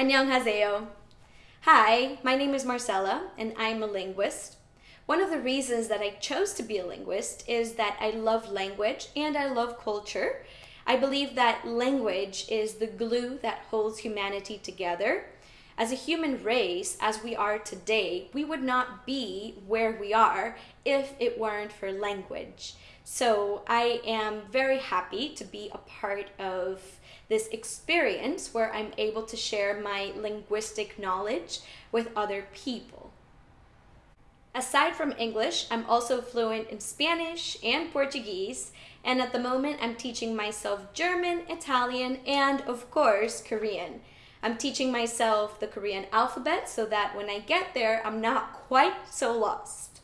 Annyeonghaseyo. Hi, my name is Marcella and I'm a linguist. One of the reasons that I chose to be a linguist is that I love language and I love culture. I believe that language is the glue that holds humanity together. As a human race, as we are today, we would not be where we are if it weren't for language. So I am very happy to be a part of this experience where I'm able to share my linguistic knowledge with other people. Aside from English, I'm also fluent in Spanish and Portuguese, and at the moment I'm teaching myself German, Italian, and of course, Korean. I'm teaching myself the Korean alphabet so that when I get there, I'm not quite so lost.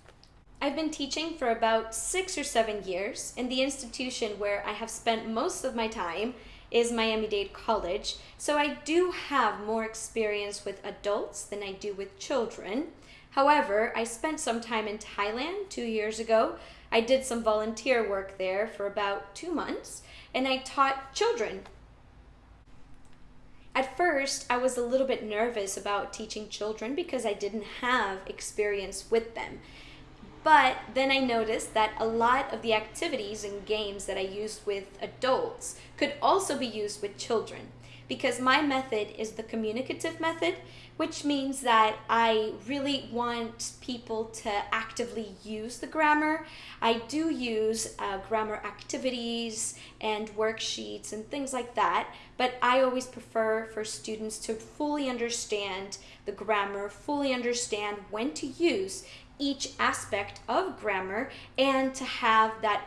I've been teaching for about six or seven years in the institution where I have spent most of my time is Miami-Dade College, so I do have more experience with adults than I do with children. However, I spent some time in Thailand two years ago. I did some volunteer work there for about two months, and I taught children. At first, I was a little bit nervous about teaching children because I didn't have experience with them. But then I noticed that a lot of the activities and games that I used with adults could also be used with children because my method is the communicative method, which means that I really want people to actively use the grammar. I do use uh, grammar activities and worksheets and things like that, but I always prefer for students to fully understand the grammar, fully understand when to use each aspect of grammar and to have that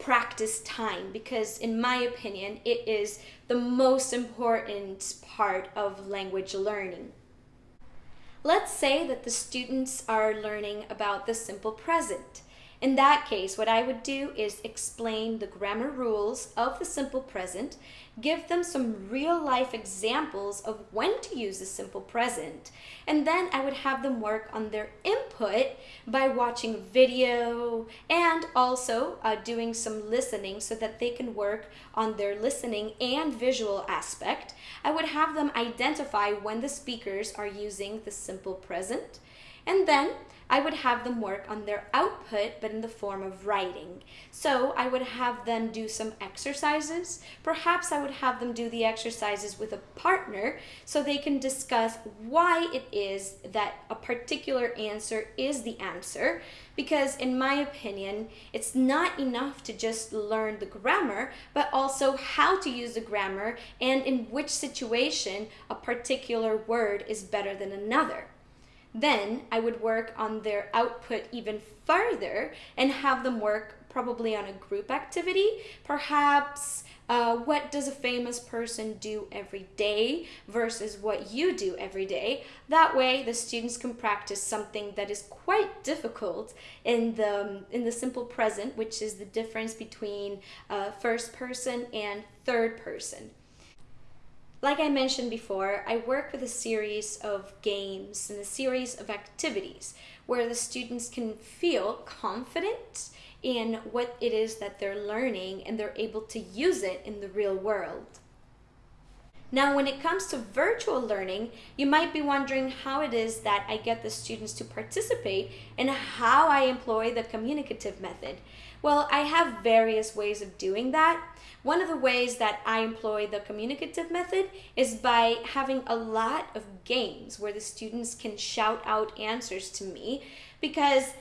practice time because in my opinion it is the most important part of language learning. Let's say that the students are learning about the simple present. In that case, what I would do is explain the grammar rules of the simple present, give them some real life examples of when to use the simple present, and then I would have them work on their input by watching video and also uh, doing some listening so that they can work on their listening and visual aspect. I would have them identify when the speakers are using the simple present, and then I would have them work on their output, but in the form of writing. So I would have them do some exercises. Perhaps I would have them do the exercises with a partner so they can discuss why it is that a particular answer is the answer. Because in my opinion, it's not enough to just learn the grammar, but also how to use the grammar and in which situation a particular word is better than another. Then I would work on their output even further and have them work probably on a group activity. Perhaps uh, what does a famous person do every day versus what you do every day. That way the students can practice something that is quite difficult in the, in the simple present, which is the difference between uh, first person and third person. Like I mentioned before, I work with a series of games and a series of activities where the students can feel confident in what it is that they're learning and they're able to use it in the real world. Now, when it comes to virtual learning, you might be wondering how it is that I get the students to participate and how I employ the communicative method. Well, I have various ways of doing that. One of the ways that I employ the communicative method is by having a lot of games where the students can shout out answers to me because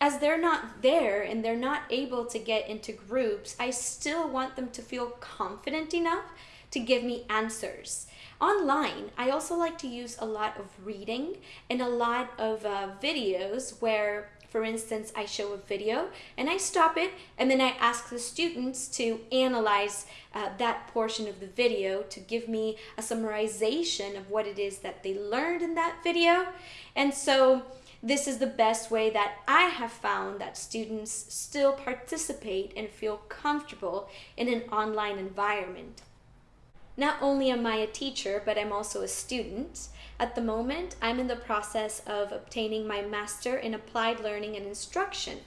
as they're not there and they're not able to get into groups, I still want them to feel confident enough to give me answers. Online, I also like to use a lot of reading and a lot of uh, videos where for instance, I show a video and I stop it and then I ask the students to analyze uh, that portion of the video to give me a summarization of what it is that they learned in that video. And so this is the best way that I have found that students still participate and feel comfortable in an online environment. Not only am I a teacher, but I'm also a student. At the moment, I'm in the process of obtaining my Master in Applied Learning and Instruction.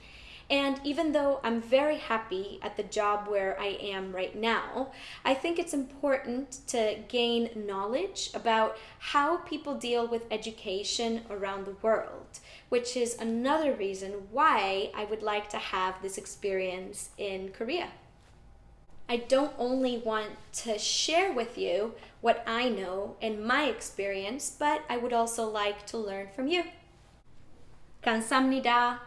And even though I'm very happy at the job where I am right now, I think it's important to gain knowledge about how people deal with education around the world, which is another reason why I would like to have this experience in Korea. I don't only want to share with you what I know and my experience, but I would also like to learn from you. 감사합니다.